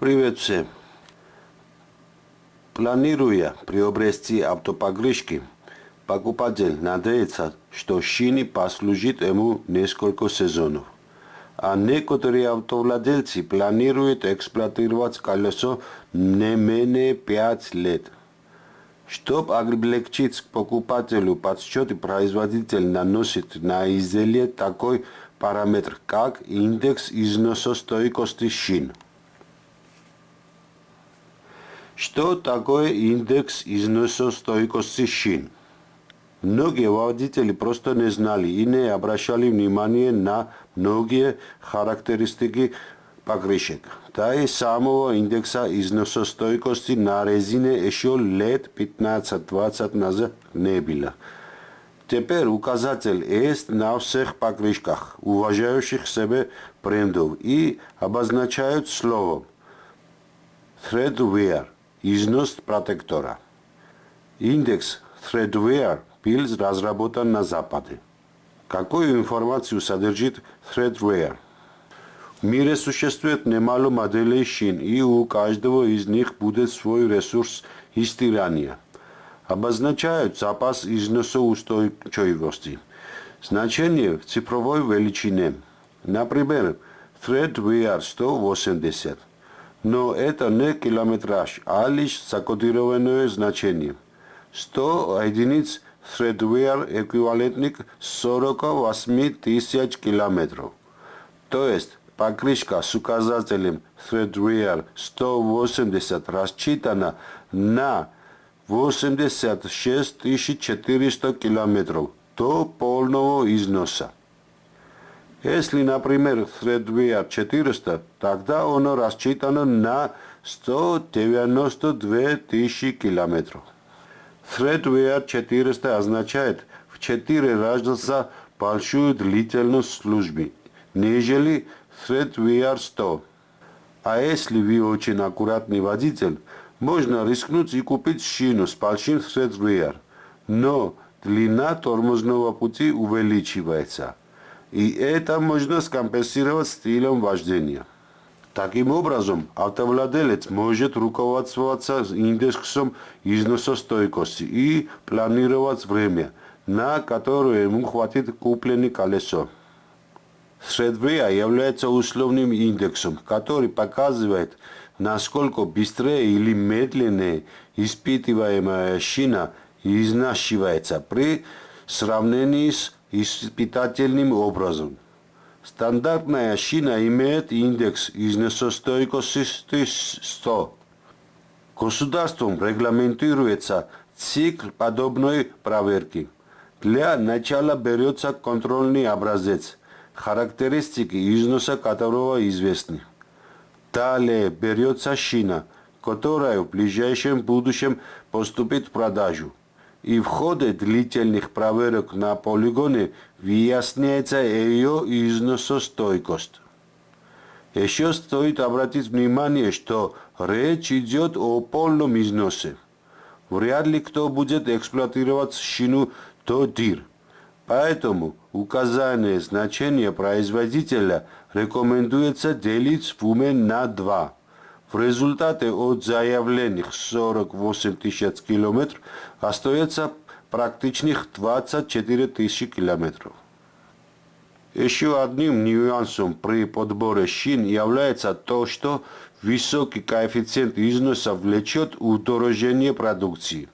Привет всем! Планируя приобрести автопогрузки, покупатель надеется, что шины послужит ему несколько сезонов. А некоторые автовладельцы планируют эксплуатировать колесо не менее 5 лет. Чтобы облегчить покупателю подсчеты, производитель наносит на изделие такой параметр, как индекс износостойкости шин. Что такое индекс износостойкости шин? Многие водители просто не знали и не обращали внимания на многие характеристики покрышек. Да и самого индекса износостойкости на резине еще лет 15-20 назад не было. Теперь указатель есть на всех покрышках, уважающих себя брендов, и обозначают словом Threadwear – износ протектора. Индекс Threadwear был разработан на Западе. Какую информацию содержит Threadwear? В мире существует немало моделей шин, и у каждого из них будет свой ресурс истирания. Обозначают запас износоустойчивости. Значение в цифровой величине. Например, Threadwear 180 но это не километраж, а лишь закодированное значение. 100 единиц Threadwear эквивалентник 48 тысяч километров. То есть покрышка с указателем Threadwear 180 рассчитана на 86 400 километров до полного износа. Если, например, Threadwear 400, тогда оно рассчитано на 192 тысячи километров. Threadwear 400 означает в 4 раза большую длительность службы, нежели Threadwear 100. А если вы очень аккуратный водитель, можно рискнуть и купить шину с большим Threadwear, но длина тормозного пути увеличивается – и это можно скомпенсировать стилем вождения. Таким образом, автовладелец может руководствоваться индексом износостойкости и планировать время, на которое ему хватит купленное колесо. Средвея является условным индексом, который показывает, насколько быстрее или медленнее испытываемая шина изнашивается при сравнении с испытательным образом. Стандартная шина имеет индекс износостойкости 100. Государством регламентируется цикл подобной проверки. Для начала берется контрольный образец, характеристики износа которого известны. Далее берется шина, которая в ближайшем будущем поступит в продажу и в ходе длительных проверок на полигоне выясняется ее износостойкость. Еще стоит обратить внимание, что речь идет о полном износе. Вряд ли кто будет эксплуатировать шину до дыр. Поэтому указание значения производителя рекомендуется делить в уме на два – в результате от заявленных 48 тысяч километров остается практичных 24 тысячи километров. Еще одним нюансом при подборе шин является то, что высокий коэффициент износа влечет удорожение продукции.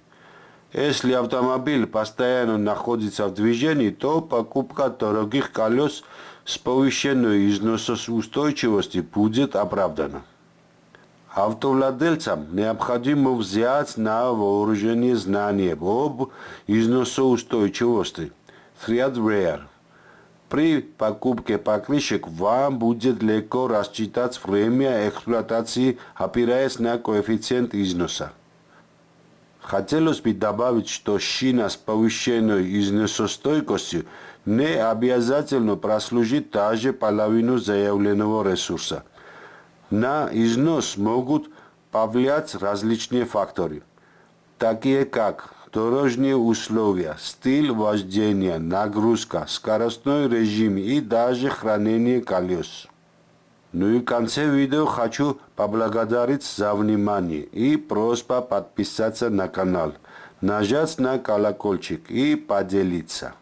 Если автомобиль постоянно находится в движении, то покупка дорогих колес с повышенной износоустойчивостью будет оправдана. Автовладельцам необходимо взять на вооружение знания об износоустойчивости Threadwear. При покупке покрышек вам будет легко рассчитать время эксплуатации, опираясь на коэффициент износа. Хотелось бы добавить, что шина с повышенной износостойкостью не обязательно прослужит даже половину заявленного ресурса – на износ могут повлиять различные факторы, такие как дорожные условия, стиль вождения, нагрузка, скоростной режим и даже хранение колес. Ну и в конце видео хочу поблагодарить за внимание и просьба подписаться на канал, нажать на колокольчик и поделиться.